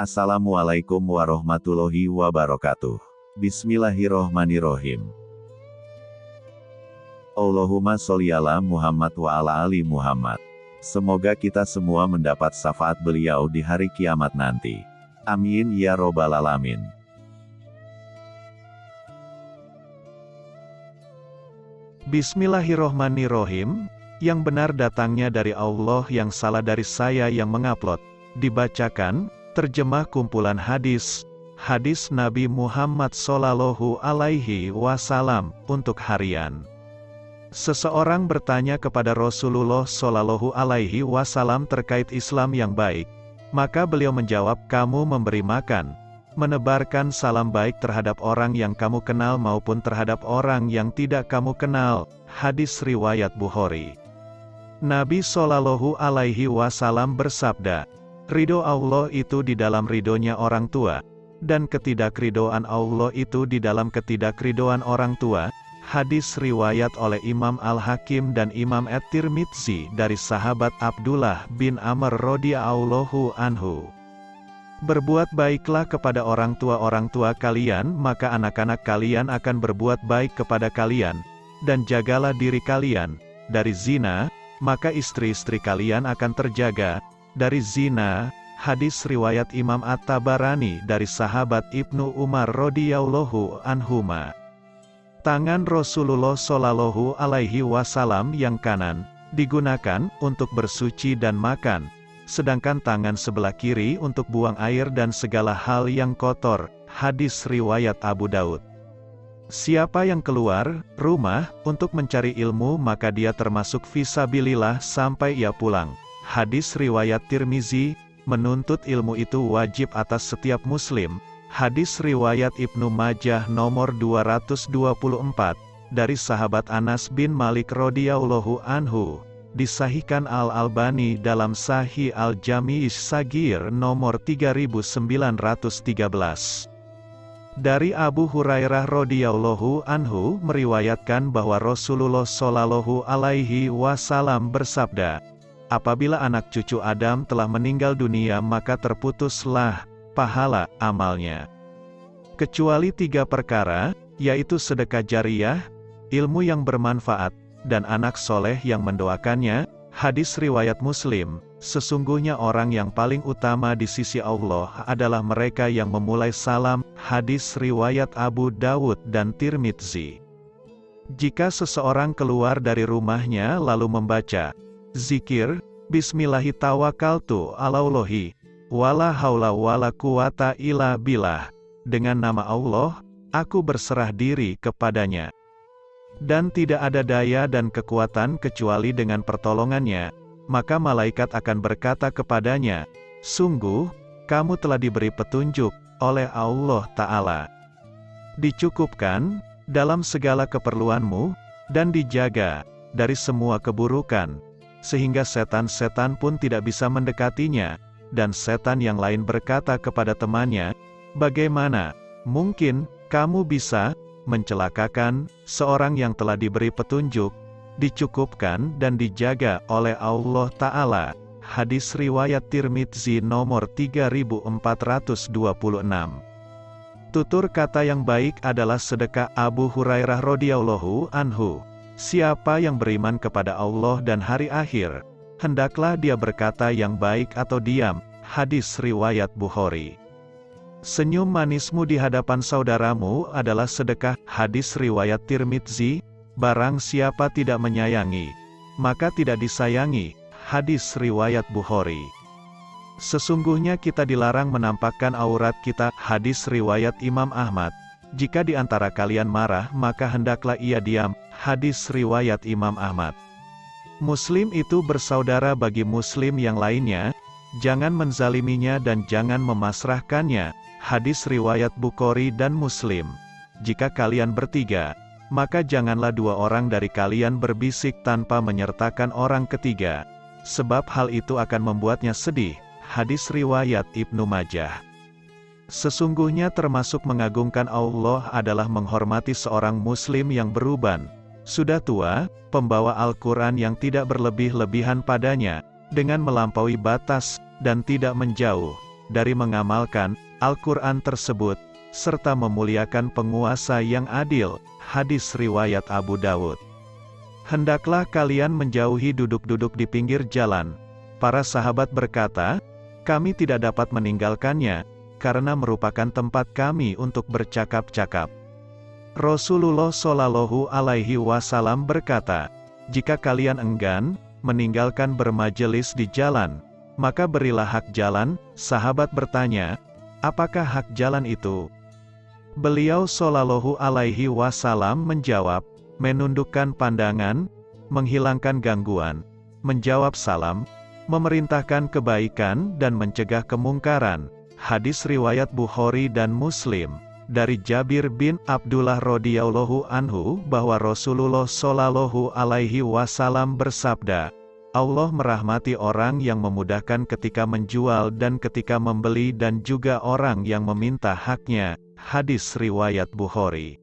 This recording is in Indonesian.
Assalamualaikum warahmatullahi wabarakatuh. Bismillahirrohmanirrohim. Allahumma sholli ala Muhammad wa ala ali Muhammad. Semoga kita semua mendapat syafaat beliau di hari kiamat nanti. Amin ya robbal alamin. Bismillahirrohmanirrohim, yang benar datangnya dari Allah yang salah dari saya yang mengupload. Dibacakan, terjemah kumpulan hadis, hadis Nabi Muhammad Sallallahu Alaihi Wasallam, untuk harian. Seseorang bertanya kepada Rasulullah Sallallahu Alaihi Wasallam terkait Islam yang baik. Maka beliau menjawab, kamu memberi makan, menebarkan salam baik terhadap orang yang kamu kenal maupun terhadap orang yang tidak kamu kenal. Hadis riwayat Bukhari. Nabi Shallallahu Alaihi Wasallam bersabda, ridho Allah itu di dalam ridhonya orang tua, dan ketidakridoan Allah itu di dalam ketidakridoan orang tua. Hadis riwayat oleh Imam Al-Hakim dan Imam At-Tirmidzi dari sahabat Abdullah bin Amr radhiyallahu anhu. Berbuat baiklah kepada orang tua-orang tua kalian, maka anak-anak kalian akan berbuat baik kepada kalian, dan jagalah diri kalian dari zina, maka istri-istri kalian akan terjaga dari zina. Hadis riwayat Imam At-Tabarani dari sahabat Ibnu Umar radhiyallahu anhuma. Tangan Rasulullah Shallallahu alaihi wasallam yang kanan digunakan untuk bersuci dan makan, sedangkan tangan sebelah kiri untuk buang air dan segala hal yang kotor. Hadis riwayat Abu Daud. Siapa yang keluar rumah untuk mencari ilmu maka dia termasuk visabilillah sampai ia pulang. Hadis riwayat Tirmizi, menuntut ilmu itu wajib atas setiap muslim, Hadis riwayat Ibnu Majah nomor 224 dari sahabat Anas bin Malik radhiyallahu anhu disahihkan Al Albani dalam Sahih Al Jami' Sagir nomor 3913. Dari Abu Hurairah radhiyallahu anhu meriwayatkan bahwa Rasulullah shallallahu alaihi wasallam bersabda, apabila anak cucu Adam telah meninggal dunia maka terputuslah pahala amalnya. Kecuali tiga perkara, yaitu sedekah jariah, ilmu yang bermanfaat, dan anak soleh yang mendoakannya, hadis riwayat muslim, sesungguhnya orang yang paling utama di sisi Allah adalah mereka yang memulai salam, hadis riwayat Abu Dawud dan Tirmidzi. Jika seseorang keluar dari rumahnya lalu membaca, zikir, Bismillahirrahmanirrahim, Wala haula wala quwata illa billah. Dengan nama Allah, aku berserah diri kepadanya. Dan tidak ada daya dan kekuatan kecuali dengan pertolongannya, maka malaikat akan berkata kepadanya, Sungguh, kamu telah diberi petunjuk oleh Allah Ta'ala. Dicukupkan, dalam segala keperluanmu, dan dijaga, dari semua keburukan, sehingga setan-setan pun tidak bisa mendekatinya, dan setan yang lain berkata kepada temannya, Bagaimana, mungkin, kamu bisa, mencelakakan, seorang yang telah diberi petunjuk, dicukupkan dan dijaga oleh Allah Ta'ala. Hadis Riwayat Tirmidzi nomor 3426 Tutur kata yang baik adalah sedekah Abu Hurairah radhiyallahu anhu. Siapa yang beriman kepada Allah dan hari akhir, hendaklah dia berkata yang baik atau diam. Hadis Riwayat Bukhari Senyum manismu di hadapan saudaramu adalah sedekah. Hadis Riwayat Tirmidzi, barang siapa tidak menyayangi, maka tidak disayangi. Hadis Riwayat Bukhari Sesungguhnya kita dilarang menampakkan aurat kita. Hadis Riwayat Imam Ahmad. Jika di antara kalian marah maka hendaklah ia diam. Hadis Riwayat Imam Ahmad Muslim itu bersaudara bagi muslim yang lainnya, jangan menzaliminya dan jangan memasrahkannya. Hadis riwayat Bukhari dan Muslim. Jika kalian bertiga, maka janganlah dua orang dari kalian berbisik tanpa menyertakan orang ketiga, sebab hal itu akan membuatnya sedih. Hadis riwayat Ibnu Majah. Sesungguhnya termasuk mengagungkan Allah adalah menghormati seorang muslim yang beruban, sudah tua, pembawa Al-Quran yang tidak berlebih-lebihan padanya, dengan melampaui batas, dan tidak menjauh. dari mengamalkan Al-Quran tersebut, serta memuliakan penguasa yang adil. Hadis riwayat Abu Dawud. Hendaklah kalian menjauhi duduk-duduk di pinggir jalan. Para sahabat berkata, kami tidak dapat meninggalkannya, karena merupakan tempat kami untuk bercakap-cakap. Rasulullah Shallallahu Alaihi Wasallam berkata, jika kalian enggan meninggalkan bermajelis di jalan, maka berilah hak jalan. Sahabat bertanya, apakah hak jalan itu? Beliau Shallallahu Alaihi Wasallam menjawab, menundukkan pandangan, menghilangkan gangguan, menjawab salam, memerintahkan kebaikan dan mencegah kemungkaran. Hadis riwayat Bukhari dan Muslim dari Jabir bin Abdullah radhiyallahu anhu bahwa Rasulullah shallallahu alaihi wasallam bersabda, Allah merahmati orang yang memudahkan ketika menjual dan ketika membeli dan juga orang yang meminta haknya. Hadis riwayat Bukhari.